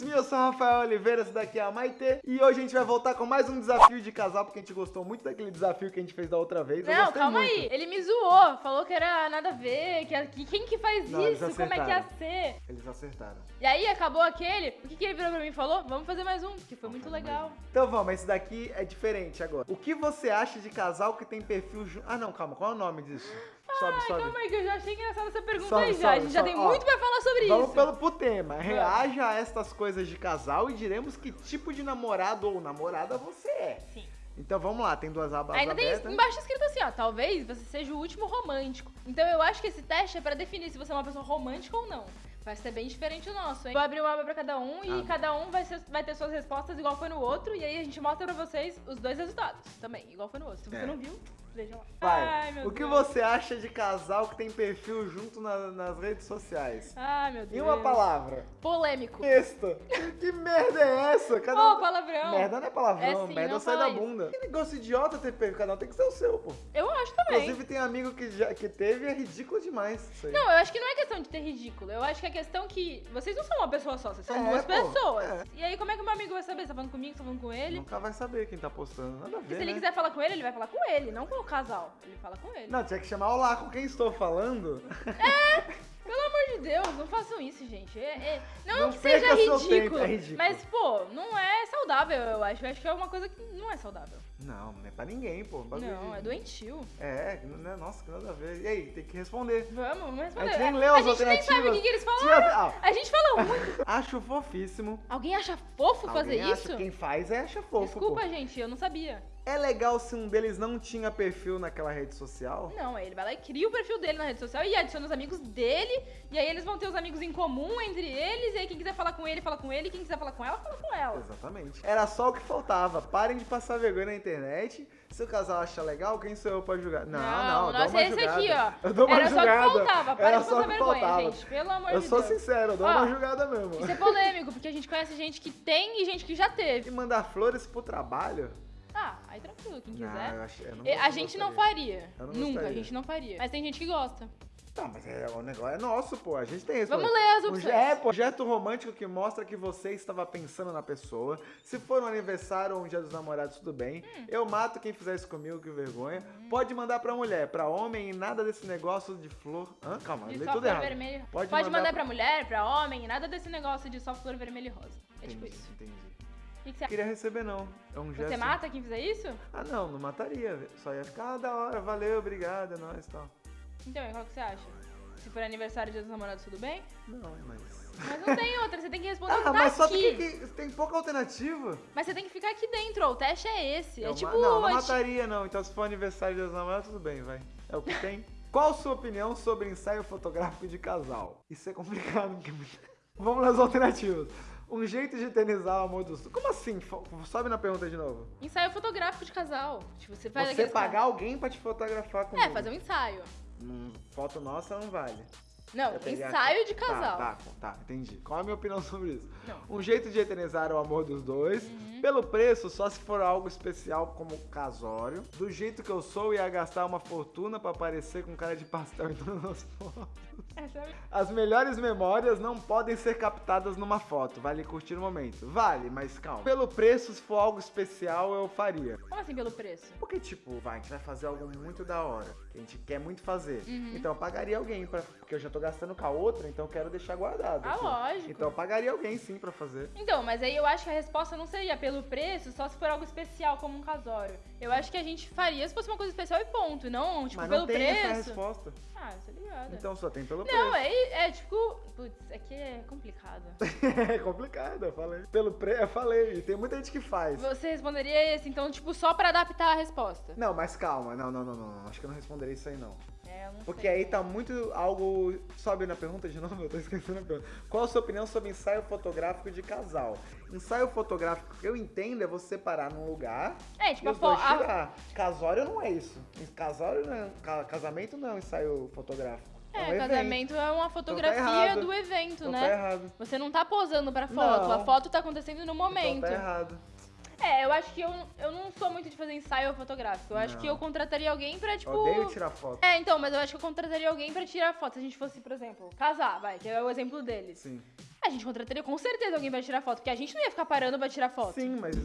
Me, eu sou o Rafael Oliveira, esse daqui é a Maite. E hoje a gente vai voltar com mais um desafio de casal, porque a gente gostou muito daquele desafio que a gente fez da outra vez. Não, calma muito. aí. Ele me zoou, falou que era nada a ver, que, que quem que faz Não, isso, como é que ia ser. Eles acertaram. E aí acabou aquele, o que, que ele virou pra mim e falou? Vamos fazer mais um, que foi muito fazer legal. Então vamos, esse daqui é diferente agora. O que você acha de casal que tem perfil? Ah não, calma, qual é o nome disso? Sobe, Ai, sobe. calma aí, que eu já achei engraçada essa pergunta Sobe, aí já. sobe, a gente já sobe. tem Ó, muito pra falar sobre Vamos isso. pelo pro tema. Reaja a estas coisas de casal e diremos que tipo de namorado ou namorada você é. Sim. Então vamos lá, tem duas abas Ainda tem abertas. embaixo escrito assim, ó, talvez você seja o último romântico. Então eu acho que esse teste é pra definir se você é uma pessoa romântica ou não. Vai ser bem diferente o nosso, hein? Vou abrir uma aba pra cada um e Ah. cada um vai, ser- vai ter suas respostas igual foi no outro. E aí a gente mostra pra vocês os dois resultados também, igual foi no outro. Se você É. não viu, veja lá. Vai. Ai, meu o que Deus. você acha de casal que tem perfil junto na- nas redes sociais? Ai, meu Deus. Em uma palavra. Polêmico. Besta. que merda é essa? Cada Ô, um- palavrão. Merda não é palavrão, É sim, merda não sai da fala isso. bunda. Que negócio idiota ter perfil, cada um tem que ser o seu, pô. Eu acho também. Inclusive tem amigo que, já, que teve e é ridículo demais isso aí. Não, eu acho que não é questão de ter ridículo. Eu acho que é questão que vocês não são uma pessoa só, vocês são É, duas pô, pessoas. é. E aí, como é que o meu amigo vai saber? Você tá falando comigo, você tá falando com ele? Nunca vai saber quem tá postando, nada a E ver, se ele né? quiser falar com ele, ele vai falar com ele, não com o casal. Ele fala com ele. Não, tinha que chamar Olá, com quem estou falando? Pelo amor de Deus, não façam isso, gente. É- é- Não, Não que seja seu ridículo, tempo, é ridículo. Mas, pô, não é saudável, eu acho. Eu acho que é uma coisa que não é saudável. Não, não é pra ninguém, pô. Não, de- é doentio. É, não é, nossa, que nada a ver. E aí, tem que responder. Vamos, vamos responder. A gente nem leu as a gente nem sabe o alternativas. que, eles falaram. ah, A gente falou muito. acho fofíssimo. Alguém acha fofo fazer Alguém isso? Acha, quem faz é acha fofo, Desculpa, pô. gente, eu não sabia. É legal se um deles não tinha perfil naquela rede social? Não, ele vai lá e cria o perfil dele na rede social e adiciona os amigos dele. E aí eles vão ter os amigos em comum entre eles. E aí quem quiser falar com ele, fala com ele. E quem quiser falar com ela, fala com ela. Exatamente. Era só o que faltava. Parem de passar vergonha na internet. Se o casal acha legal, quem sou eu pra julgar? Não, não, Não, eu nossa, uma esse aqui, ó. Eu dou uma Era só julgada. que faltava. Para Era de só passar vergonha, faltava. gente. Pelo amor Eu de sou Deus. sincero, eu dou Ó, uma julgada mesmo. Isso é polêmico, porque a gente conhece gente que tem e gente que já teve. E mandar flores pro trabalho? Ah, aí tranquilo, quem Não, quiser. eu acho, eu não E a gente não não faria. Eu não Nunca, a gostaria. gente não faria. Mas tem gente que gosta. Tá, mas é, o negócio é nosso, pô. A gente tem isso. Vamos pô. ler as opções. É, pô, projeto romântico que mostra que você estava pensando na pessoa. Se for um aniversário ou um dia dos namorados, tudo bem. Hum. Eu mato quem fizer isso comigo, que vergonha. Pode mandar pra mulher, pra homem e nada desse negócio de flor. Hã? Calma, De só tudo errado. vermelha. Pode Pode, mandar mandar, pra- pra mulher, pra homem, nada desse negócio de só flor vermelha e rosa. É tipo Entendi, isso. entendi. O que, que você Não queria receber, não. É um gesto. Você mata quem fizer isso? Ah, não, não mataria. Só ia ficar ah, da hora, valeu, obrigado, é nóis e tal. Então, e qual que você acha? Se for aniversário dia dos namorados, tudo bem? Não, mas. Mas não tem outra, você tem que responder o que Ah, tá mas só aqui. tem que. Tem pouca alternativa. Mas você tem que ficar aqui dentro, ó. O teste é esse. É tipo. não, não mataria não. Então se for aniversário de dos namorados, tudo bem, vai. É o que tem. Qual sua opinião sobre ensaio fotográfico de casal? Isso é complicado. porque- Vamos nas alternativas. Um jeito de eternizar o amor dos... Como assim? Fo- Sobe na pergunta de novo. Ensaio fotográfico de casal. Tipo, você faz Você aqueles- pagar alguém pra te fotografar comigo. É, fazer um ensaio. Foto nossa não vale. Não, peguei a- ensaio de casal. Tá, tá, tá, entendi. Qual é a minha opinião sobre isso? Não. Um jeito de eternizar o amor dos dois. Uhum. Pelo preço, só se for algo especial como casório. Do jeito que eu sou, ia gastar uma fortuna pra aparecer com cara de pastel em todas as fotos. É As melhores memórias não podem ser captadas numa foto. Vale curtir o momento. Vale, mas calma. Pelo preço, se for algo especial, eu faria. Como assim pelo preço? Porque, tipo, vai, a gente vai fazer algo muito da hora. Que a gente quer muito fazer. Uhum. Então eu pagaria alguém, pra, porque eu já tô gastando com a outra, então eu quero deixar guardado. Ah, aqui. lógico. Então eu pagaria alguém sim pra fazer. Então, mas aí eu acho que a resposta não seria pelo preço, só se for algo especial, como um casório. Eu acho que a gente faria se fosse uma coisa especial e ponto. Não, tipo, Mas pelo não tem essa preço. resposta. Ah, você ligada. Então só tem pelo Não, preço. é, é tipo. Putz, aqui é complicado. É complicado, eu falei. Pelo preço, eu falei. E tem muita gente que faz. Você responderia esse, então, tipo, só pra adaptar a resposta. Não, mas calma. Não, não, não, não. não. Acho que eu não responderia isso aí, não. É, eu não Porque sei. aí tá muito algo. Sobe na pergunta de novo, eu tô esquecendo a pergunta. Qual a sua opinião sobre ensaio fotográfico de casal? Ensaio fotográfico eu entendo é você parar num lugar É, e tipo, a, os dois a, tirar. Casório não é isso. Casório não é, ca- casamento não é um ensaio fotográfico. É, um evento. casamento é uma fotografia errado. do evento, Então né? tá errado. Você não tá posando pra foto, Não. a foto tá acontecendo no momento. Então tá errado. É, eu acho que eu, eu não sou muito de fazer ensaio fotográfico. Eu acho Não. que eu contrataria alguém pra, tipo. Odeio tirar foto. É, então, mas eu acho que eu contrataria alguém pra tirar foto. Se a gente fosse, por exemplo, casar, vai, que é o exemplo deles. Sim. A gente contrataria com certeza alguém pra tirar foto, porque a gente não ia ficar parando pra tirar foto. Sim, mas,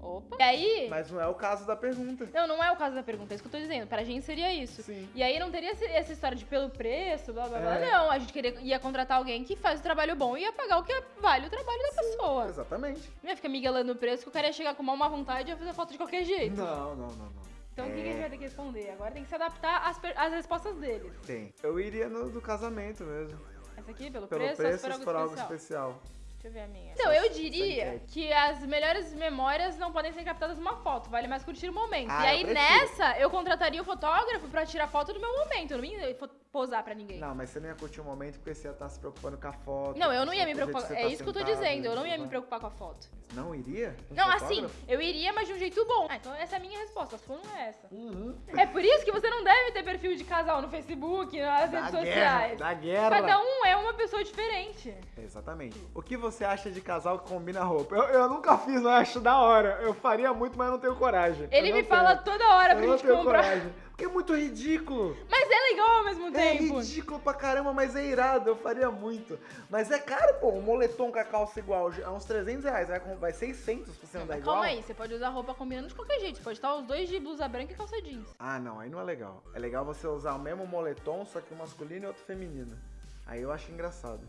Opa. E aí. mas não é o caso da pergunta. Não, não é o caso da pergunta, é isso que eu tô dizendo. Pra gente seria isso. Sim. E aí não teria esse- essa história de pelo preço, blá blá blá. É. Não, a gente queria, ia contratar alguém que faz o trabalho bom e ia pagar o que vale o trabalho da pessoa. Exatamente. Não ia ficar miguelando o preço que o cara ia chegar com uma má vontade e ia fazer foto de qualquer jeito. Não, não, não, não. Então o que, que a gente É. vai ter que responder? Agora tem que se adaptar às, per- às respostas deles. Tem. Eu iria no do casamento mesmo. Essa aqui, pelo, Pelo preço, preço, ou se for algo se for algo especial? Deixa eu ver a minha. Então, eu diria enquete. que as melhores memórias não podem ser captadas numa foto, vale mais curtir o momento. Ah, e aí eu nessa, eu contrataria o fotógrafo pra tirar foto do meu momento, eu não ia posar pra ninguém. Não, mas você não ia curtir o momento porque você ia estar se preocupando com a foto. Não, eu não ia me preocupar. É tá isso que eu tô dizendo. Eu não ia me preocupar com a foto. Não iria? Um Não, assim, fotógrafo? eu iria, mas de um jeito bom. Ah, então essa é a minha resposta. A sua não é essa. Uhum. É por isso que você não deve ter perfil de casal no Facebook, nas Da redes guerra, sociais. da guerra. Cada um é uma pessoa diferente. Exatamente. O que você acha de casal que combina roupa? Eu, eu nunca fiz, mas acho da hora. Eu faria muito, mas eu não tenho coragem. Ele Eu me não fala tenho. toda hora Eu pra não gente tenho comprar. coragem. Porque é muito ridículo. Mas é legal ao mesmo É tempo. ridículo pra caramba, mas é irado. Eu faria muito. Mas é caro, pô. Um moletom com a calça igual. É uns 300 reais. Vai, com- vai 600 se você Não, andar igual. calma aí, você pode usar roupa combinando de qualquer jeito. Você pode estar os dois de blusa branca e calça jeans. Ah, não. Aí não é legal. É legal você usar o mesmo moletom, só que um masculino e outro feminino. Aí eu acho engraçado.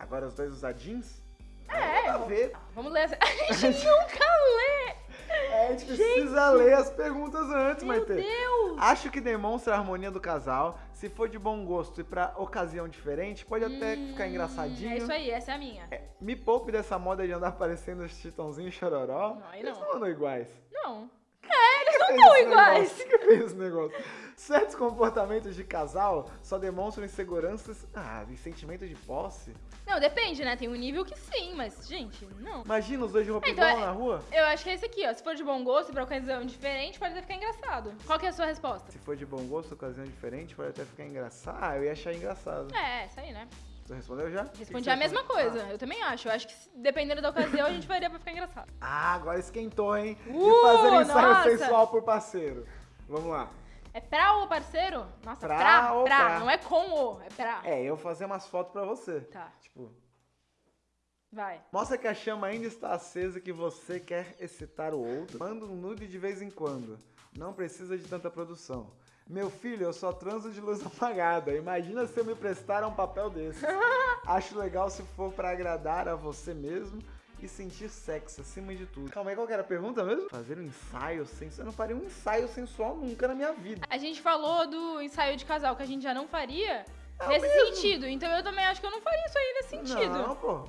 Agora os dois usar jeans? É, a ver. Vamos ler essa. A gente nunca lê! É, a gente precisa ler as perguntas antes, Meu Maite. Deus! Acho que demonstra a harmonia do casal. Se for de bom gosto e pra ocasião diferente, pode até ficar engraçadinho. É isso aí, essa é a minha. É, me poupe dessa moda de andar aparecendo os titãozinhos chororó. Não, aí Eles não. não andam iguais. Não. Esse iguais. negócio? Quem que fez esse negócio? Certos comportamentos de casal só demonstram inseguranças ah, e sentimento de posse. Não, depende, né? Tem um nível que sim, mas, gente, não. Imagina os dois de roupa Então, igual é- na rua. Eu acho que é esse aqui, ó. Se for de bom gosto, pra ocasião diferente, pode até ficar engraçado. Qual que é a sua resposta? Se for de bom gosto, ocasião diferente, pode até ficar engraçado. Ah, eu ia achar engraçado. É, essa aí, né? Você respondeu já? Respondi a mesma coisa. Eu também acho. Eu acho que dependendo da ocasião, a gente faria pra ficar engraçado. Ah, agora esquentou, hein? De Uh, fazer ensaio nossa. sensual por parceiro. Vamos lá. É pra o parceiro? Nossa, Pra pra, ou pra. pra? Não é com o, é pra. É, eu fazer umas fotos pra você. Tá, Tipo, vai. mostra que a chama ainda está acesa e que você quer excitar o outro. Manda um nude de vez em quando. Não precisa de tanta produção. Meu filho, eu só transo de luz apagada. Imagina se eu me prestar a um papel desse. Acho legal se for pra agradar a você mesmo e sentir sexo acima de tudo. Calma aí, qual que era a pergunta mesmo? Fazer um ensaio sensual. Eu não faria um ensaio sensual nunca na minha vida. A gente falou do ensaio de casal que a gente já não faria É nesse mesmo. sentido. Então eu também acho que eu não faria isso aí nesse sentido. Não, pô.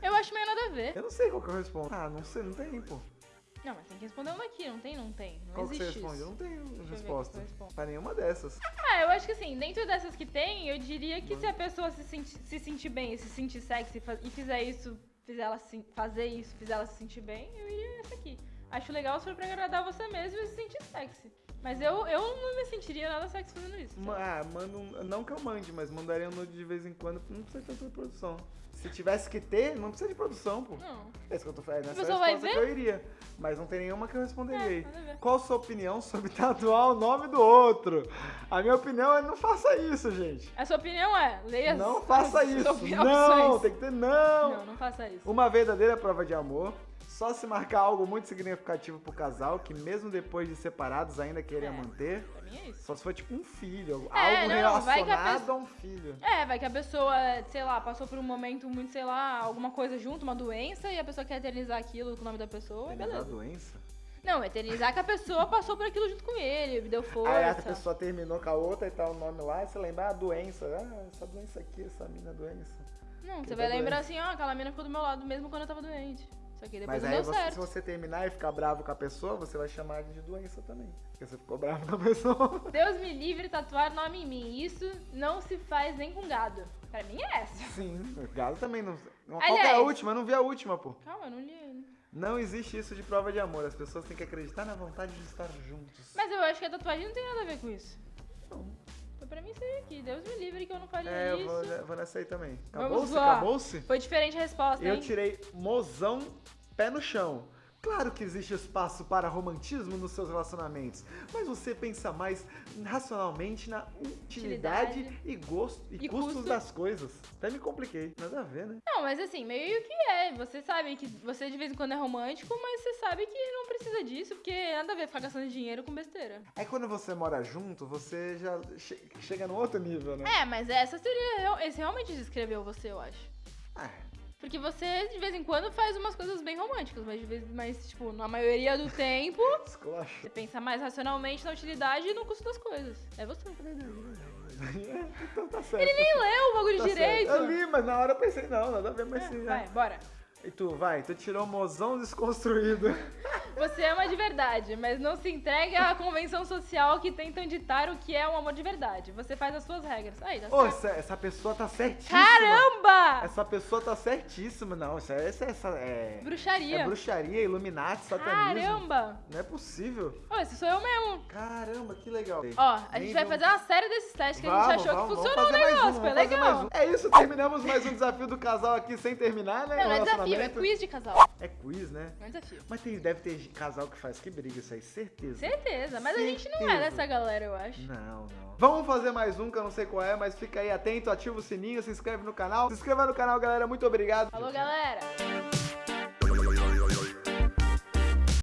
Eu acho meio nada a ver. Eu não sei qual que eu respondo. Ah, não sei, não tem, pô. Não, mas tem que responder uma aqui. Não tem, não tem. Não Qual que você responde? Eu não tenho resposta. Pra nenhuma dessas. Ah, eu acho que assim, dentro dessas que tem, eu diria que se a pessoa se, senti- se sentir bem, se sentir sexy e fizer isso, fizer ela se- fazer isso, fizer ela se sentir bem, eu iria essa aqui. Acho legal se for pra agradar você mesmo e se sentir sexy. Mas eu, eu não me sentiria nada sexy fazendo isso. Ma- Ah, manda um, Não que eu mande, mas mandaria um nude de vez em quando. Não precisa de tanta produção. Se tivesse que ter, não precisa de produção, pô. Não. É isso que eu tô falando. Nessa pessoa vai resposta que eu iria. Mas não tem nenhuma que eu responderia É, nada a ver. Qual a sua opinião sobre tatuar o nome do outro? A minha opinião é não faça isso, gente. A sua opinião é, leia as- Não faça as isso. opções. Não, tem que ter não. Não, não faça isso. Uma verdadeira prova de amor. Só se marcar algo muito significativo pro casal, que mesmo depois de separados ainda queria É. manter. Pra mim é isso. Só se for tipo um filho, É, algo não, relacionado pessoa- a um filho. É, vai que a pessoa, sei lá, passou por um momento muito, sei lá, alguma coisa junto, uma doença, e a pessoa quer eternizar aquilo com o nome da pessoa, a beleza. doença. Não, eternizar que a pessoa passou por aquilo junto com ele, deu força. Aí a pessoa terminou com a outra e tá o nome lá, e você lembra a doença. Ah, essa doença aqui, essa mina doença. Não, que você vai lembrar doente. assim, ó, aquela mina ficou do meu lado mesmo quando eu tava doente. Só que depois Mas não aí deu você- se certo. você terminar e ficar bravo com a pessoa, você vai chamar de doença também. Porque você ficou bravo com a pessoa. Deus me livre tatuar nome em mim. Isso não se faz nem com gado. Pra mim é essa. Sim, gado também não. Qual Aliás- é a última? Eu não vi a última, pô. Calma, eu não li ainda. Não existe isso de prova de amor. As pessoas têm que acreditar na vontade de estar juntos. Mas eu acho que a tatuagem não tem nada a ver com isso. Não. Pra mim seria aqui. Deus me livre que eu não faria É, isso. vou, eu vou nessa aí também. Acabou-se? Acabou-se? Foi diferente a resposta, Eu hein? tirei mozão pé no chão. Claro que existe espaço para romantismo nos seus relacionamentos, mas você pensa mais racionalmente na utilidade, Utilidade. e gosto e, E custos custo. das coisas. Até me compliquei, nada a ver, né? Não, mas assim, meio que é. Você sabe que você de vez em quando é romântico, mas você sabe que não precisa disso, porque nada a ver ficar gastando dinheiro com besteira. Aí quando você mora junto, você já che- chega no outro nível, né? É, mas essa seria. Esse realmente descreveu você, eu acho. É. Porque você, de vez em quando, faz umas coisas bem românticas, mas, de vez, mas tipo, na maioria do tempo, você pensa mais racionalmente na utilidade e no custo das coisas. É você. então tá certo. Ele nem leu o bagulho tá direito. Certo. Eu li, mas na hora eu pensei, não, nada a ver, mas É, sim. vai, né? bora. E tu, vai, tu tirou o mozão desconstruído. Você ama de verdade, mas não se entrega à convenção social que tentam ditar o que é um amor de verdade. Você faz as suas regras. Aí, tá Ô, certo. essa, essa pessoa tá certíssima. Caramba! Essa pessoa tá certíssima. Não, isso é, isso é, essa é, Bruxaria. é bruxaria, Illuminati, satanismo. Caramba! Não é possível. Ô, esse sou eu mesmo. Caramba, que legal. Ó, a gente vai fazer uma série desses testes que a gente achou que funcionou o um, negócio. Foi legal. um. É isso, terminamos mais um desafio do casal aqui sem terminar, né? Não, não é O desafio, é relacionamento. quiz de casal. É quiz, né? Não é desafio. Mas tem, deve ter casal que faz que briga isso aí, certeza. Certeza, mas a gente não é Certeza. dessa galera, eu acho. Não, não. Vamos fazer mais um que eu não sei qual é, mas fica aí atento, ativa o sininho, se inscreve no canal. Se inscreva no canal, galera. Muito obrigado. Falou, galera!